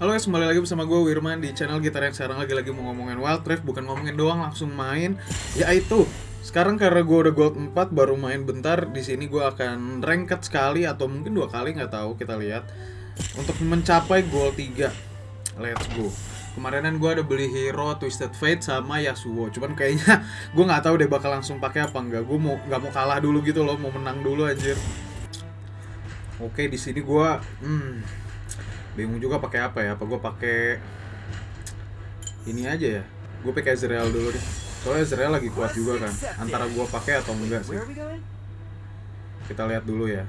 Halo guys, kembali lagi bersama gue Wirman di channel gitar yang sekarang lagi lagi mau ngomongin Wild Rift Bukan ngomongin doang, langsung main. Yaitu, sekarang karena gue udah gold 4 baru main bentar di sini gue akan ranked sekali atau mungkin dua kali nggak tahu kita lihat. Untuk mencapai gold 3 Let's go. Kemarinan gue ada beli hero Twisted Fate sama Yasuo. Cuman kayaknya gue nggak tahu deh bakal langsung pakai apa enggak Gue mau nggak mau kalah dulu gitu loh, mau menang dulu anjir. Oke, di sini gue hmm, bingung juga pakai apa ya apa gue pakai ini aja ya. Gue pakai Ezreal dulu deh. Soalnya Ezreal lagi kuat juga kan antara gue pakai atau enggak sih? Kita lihat dulu ya.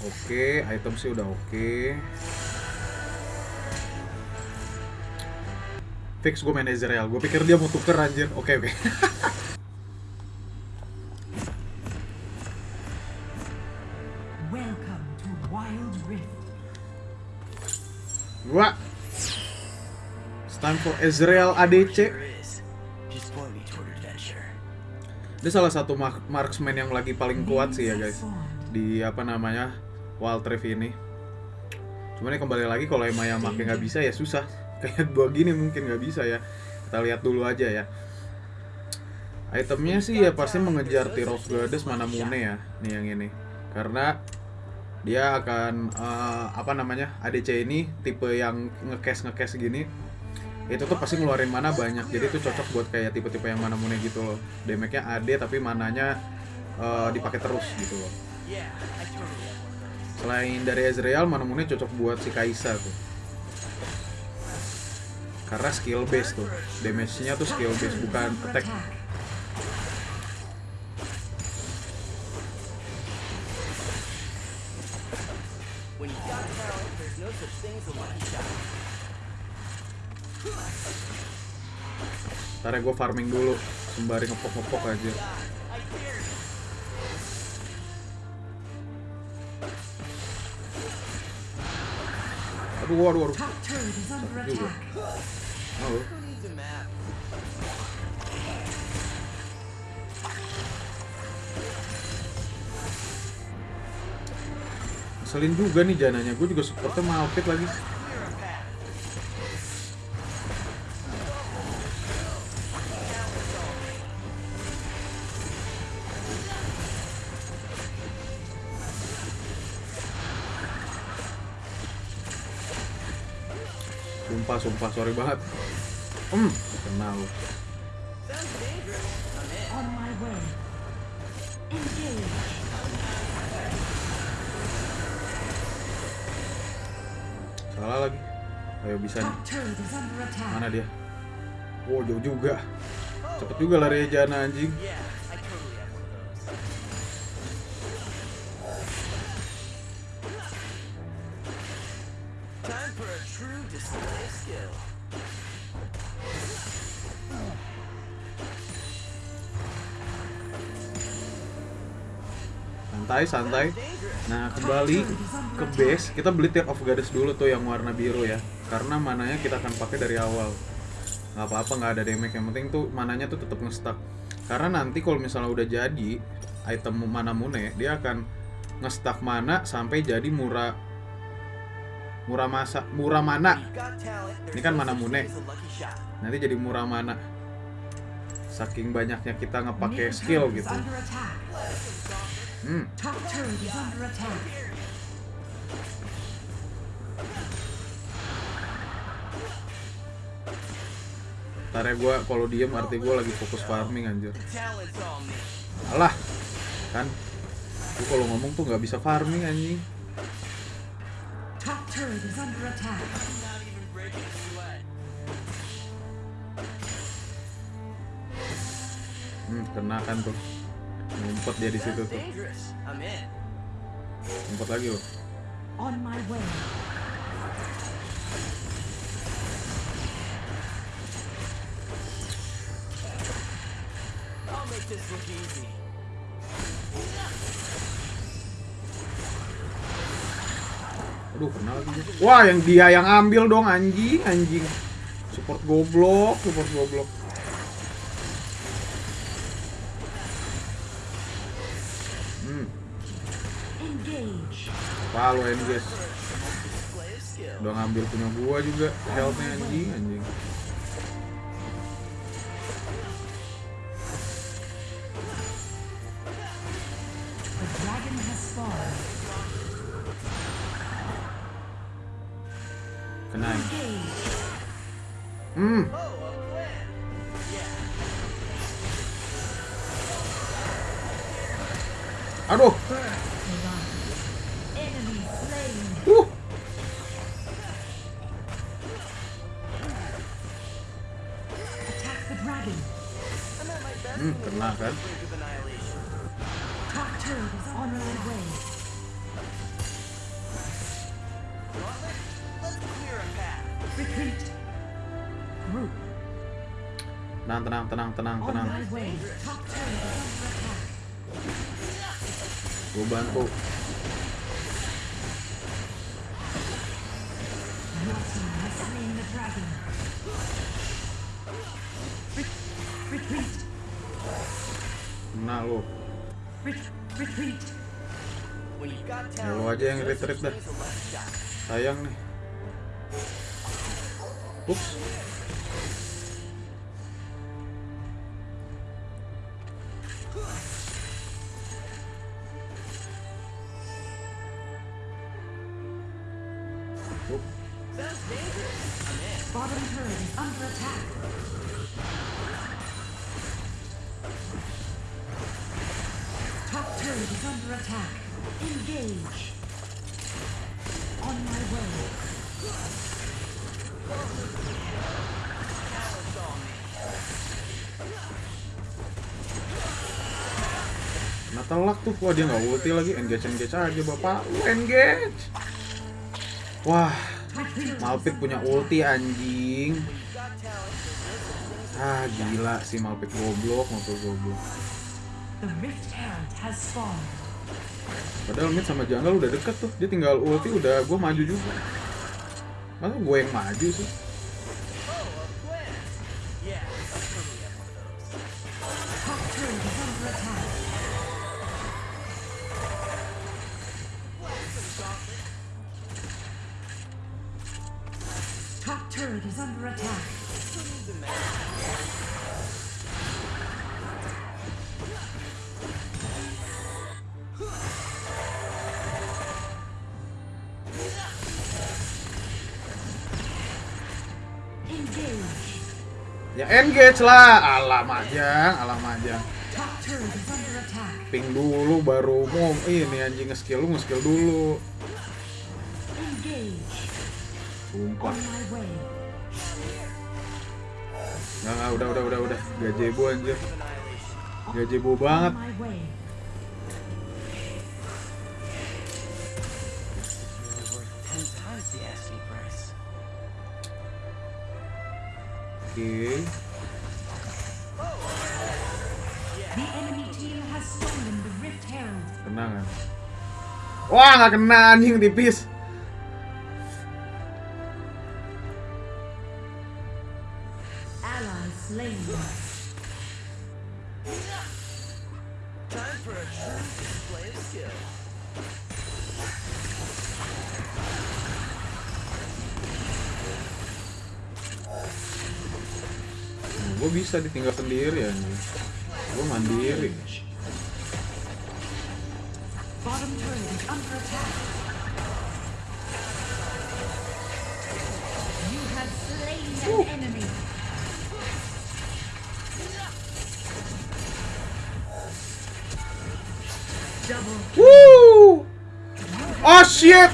Oke item sih udah oke. Fix gue main Ezreal gue pikir dia mau tuker anjir. Oke oke. Welcome Ezreal ADC. Dia salah satu mark- marksman yang lagi paling kuat sih ya guys. Di apa namanya Wild Rift ini. Cuman ya kembali lagi kalau emang yang makin nggak bisa ya susah. Kayak gua gini mungkin nggak bisa ya. Kita lihat dulu aja ya. Itemnya sih ya pasti mengejar Tyros Goddess mana Mune ya Nih yang ini. Karena dia akan eh, apa namanya ADC ini tipe yang ngekes ngekes gini itu tuh pasti ngeluarin mana banyak. Jadi itu cocok buat kayak tipe-tipe yang mana mune gitu loh. Damage-nya AD tapi mananya eh, dipakai terus gitu loh. Selain dari Ezreal mana mune cocok buat si Kaisa tuh. Karena skill base tuh. Damage-nya tuh skill base bukan attack. When you got talent, there's no such thing as a lucky shot. Ntar ya gue farming dulu sembari ngepok-ngepok aja aduh waduh waduh is under Juga. oh. Map? Ngeselin juga nih jananya, gue juga supportnya Malphite lagi Sumpah, sumpah, sorry banget. Hmm, kenal. Salah lagi. Ayo bisa nih, mana dia? Wow, jauh juga. Cepet juga lari Jana anjing Time. Santai, santai. Nah, kembali ke base. Kita beli Tear of Goddess dulu tuh yang warna biru ya. Karena mananya kita akan pakai dari awal. Nggak apa-apa nggak ada damage. Yang penting tuh mananya tuh tetap ngestak karena nanti kalau misalnya udah jadi item mana mune dia akan ngestak mana sampai jadi murah murah masa murah mana Ini kan mana Mune. nanti jadi murah mana saking banyaknya kita ngepakai skill gitu. hmm. Ntar ya gue kalau diem arti gue lagi fokus farming anjir. Alah kan. Gue kalau ngomong tuh nggak bisa farming anjing turret is under attack. Not even breaking a sweat. hmm, kena kan tuh ngumpet dia di situ tuh ngumpet lagi loh On my way. I'll make this look easy. Aduh kena lagi wah yang dia yang ambil dong anjing anjing support goblok support goblok Hmm. Palo skill. Udah ngambil punya gua juga healthnya anjing anjing. Retreat. Group. Tenang, tenang, tenang, tenang, tenang. Retreat. When you've got Ya lu aja yang retreat dah. Sayang nih. Ups. Bottom turret is under attack. Top turret is under telak tuh, wah dia nggak ulti lagi, engage engage aja bapak, engage. Wah. Malpit punya ulti anjing. Ah gila sih Malpit goblok, Malpit goblok. Padahal mid sama jungle udah deket tuh, dia tinggal ulti udah gue maju juga. Masa gue yang maju sih? Ya engage lah, alam aja, alam aja. Ping dulu baru mau ini anjing nge-skill lu nge-skill dulu. Nggak, nggak, udah, udah, udah, udah. Gajebo anjir. Gajebo banget. Kena kan? Wah, nggak kena anjing tipis. Gue bisa ditinggal sendiri anjing. Gue mandiri. Bottom turret is under attack. You have slain an enemy. Double kill. Woo! Oh shit!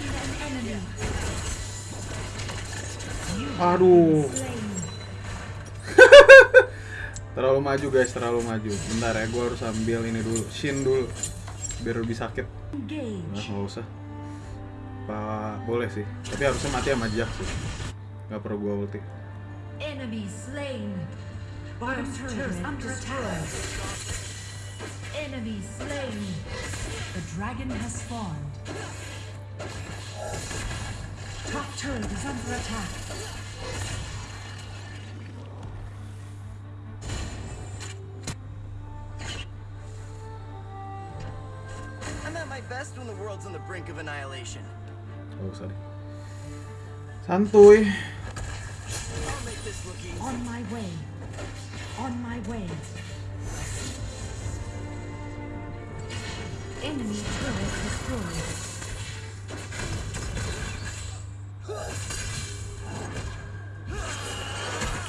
Aduh. Terlalu maju guys, terlalu maju. Bentar ya, gue harus ambil ini dulu, shin dulu, biar lebih sakit. Nah, nggak usah. Apa boleh sih, tapi harusnya mati sama Jack sih. Gak perlu gue ulti. Enemy slain. The dragon has spawned. Top turret is under attack. Best when the world's on the brink of annihilation. Gak usah deh. Santuy. I'll make this look easy. On my way. On my way. Enemy turret destroyed.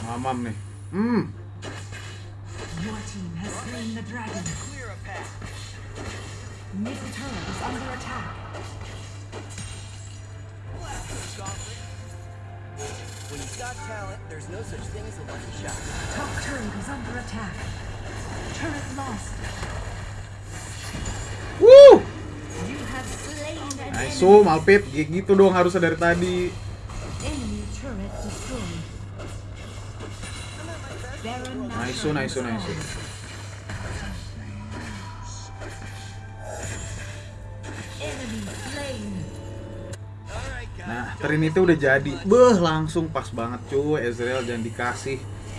Mamam nih. Hmm. Your team has slain the dragon. Clear a path. Nice, enemy. so gitu dong harusnya dari tadi. Nice, nice, nice. Trinity udah jadi. Beh, langsung pas banget cuy. Ezreal jangan dikasih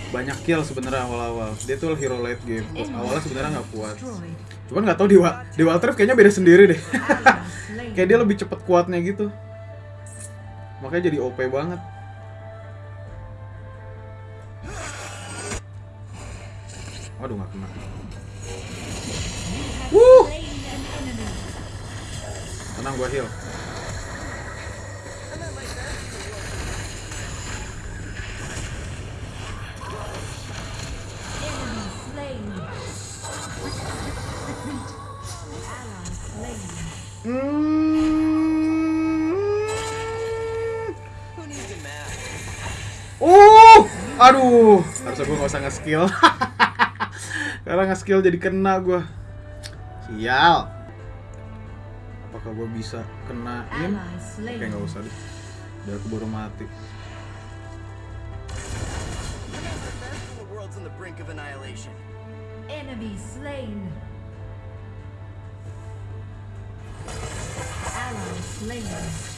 banyak kill sebenarnya awal-awal. Dia tuh hero late game. Awalnya sebenarnya nggak kuat. Cuman nggak tahu di Wa- di Rift kayaknya beda sendiri deh. Kayak dia lebih cepet kuatnya gitu. Makanya jadi OP banget. Waduh nggak kena. Enemy. Tenang gua heal. Aduh, harusnya gue nggak usah nge-skill. Karena nge-skill jadi kena gue. Sial. Apakah gue bisa kenain? Oke, nggak usah deh. Udah mati. Brink of annihilation. Enemy slain. Ally slain.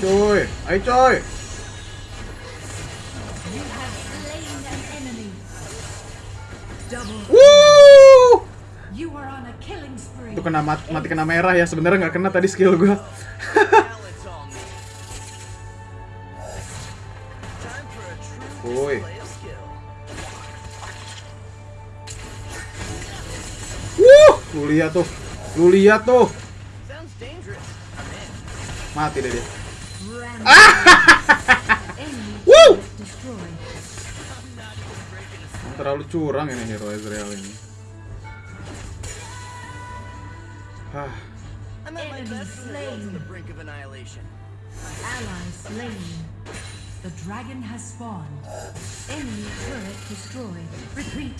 Coy, ayo coy. Spree. Itu kena mat- mati kena merah ya. Sebenarnya nggak kena tadi skill gue. Talent's all me. Time for a true Oi. display of skill. Wuh, lu lihat tuh. Lu lihat tuh. Mati deh dia. Rampage. enemy Woo! turret destroyed. Terlalu curang ini hero Ezreal ini. Hah, I'm at my Enemy best when the world's on the slain. brink of annihilation. Ally slain. The dragon has spawned. Enemy turret destroyed. Retreat.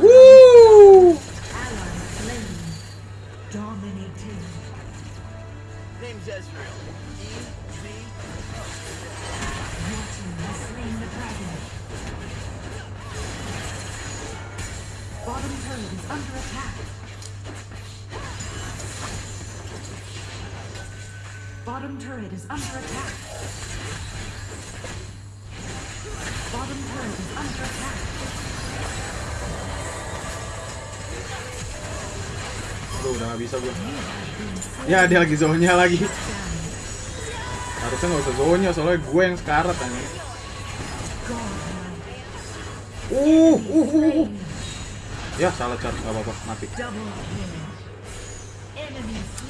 Woo! ally slain. Dominating. name's Ezreal. E Z. Your team has slain the dragon. Bottom turret is under attack. Bottom turret is under attack. Bottom turret is under attack. Udah gak bisa gue. Ya, dia lagi zonya lagi. Harusnya nggak usah zonya, soalnya gue yang sekarat aja. Godlike. Uh, uh, uh, uh. Ya, salah charge, gak apa-apa, mati.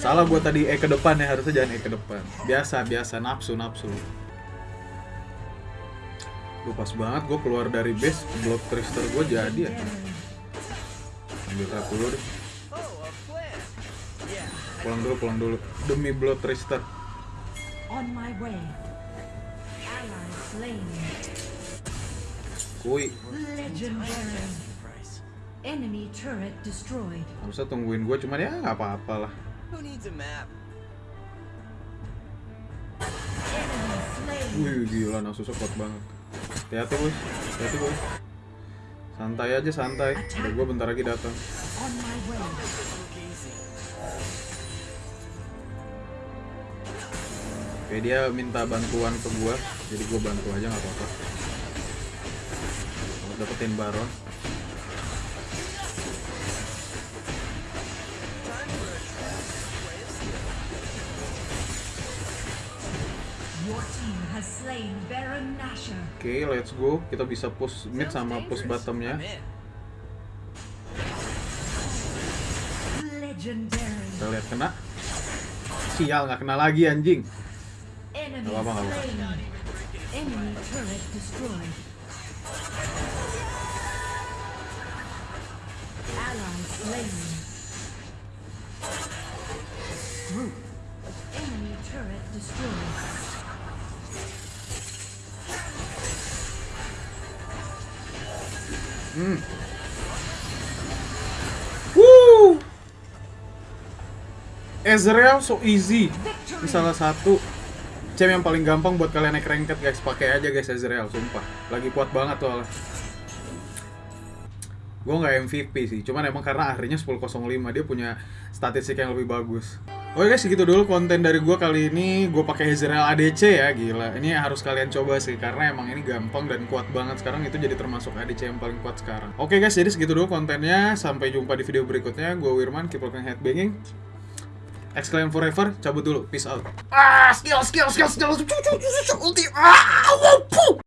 Salah gue tadi E ke depan ya, harusnya jangan E ke depan. Biasa, biasa, nafsu, nafsu. Duh, pas banget gue keluar dari base, block trister gue jadi ya. Ambil red dulu deh. Pulang dulu, pulang dulu. Demi blood trister. On my way. Ally slain. Kui, Legendary. Enemy turret destroyed. harusnya tungguin gue, cuman ya nggak apa-apa lah. Who needs a map? Wih, gila, Nasusnya kuat banget. Hati-hati, boy. Hati-hati, boy. Santai aja, santai. Udah gue bentar lagi datang. Oke, dia minta bantuan ke gue, jadi gue bantu aja nggak apa-apa. Dapetin Baron. Oke, let's go. Kita bisa push mid sama push bottomnya. Kita lihat kena. Sial, nggak kena lagi anjing. Nggak apa-apa, nggak apa-apa. slain. Enemy turret destroyed. Ally slain. Group. Enemy turret destroyed. Hmm. Woo! Ezreal so easy. Ini salah satu cem yang paling gampang buat kalian naik ranked guys. Pakai aja guys Ezreal, sumpah. Lagi kuat banget tuh. Gue nggak MVP sih, cuman emang karena akhirnya 10.05 dia punya statistik yang lebih bagus. Oke guys, segitu dulu konten dari gue kali ini. Gue pakai Ezreal ADC ya, gila. Ini harus kalian coba sih, karena emang ini gampang dan kuat banget. Sekarang itu jadi termasuk ADC yang paling kuat sekarang. Oke guys, jadi segitu dulu kontennya. Sampai jumpa di video berikutnya. Gue Wirman, keep rocking headbanging. Exclaim forever, cabut dulu. Peace out. Ah, skill, skill, skill, skill. Ulti. Ah, wow, puh.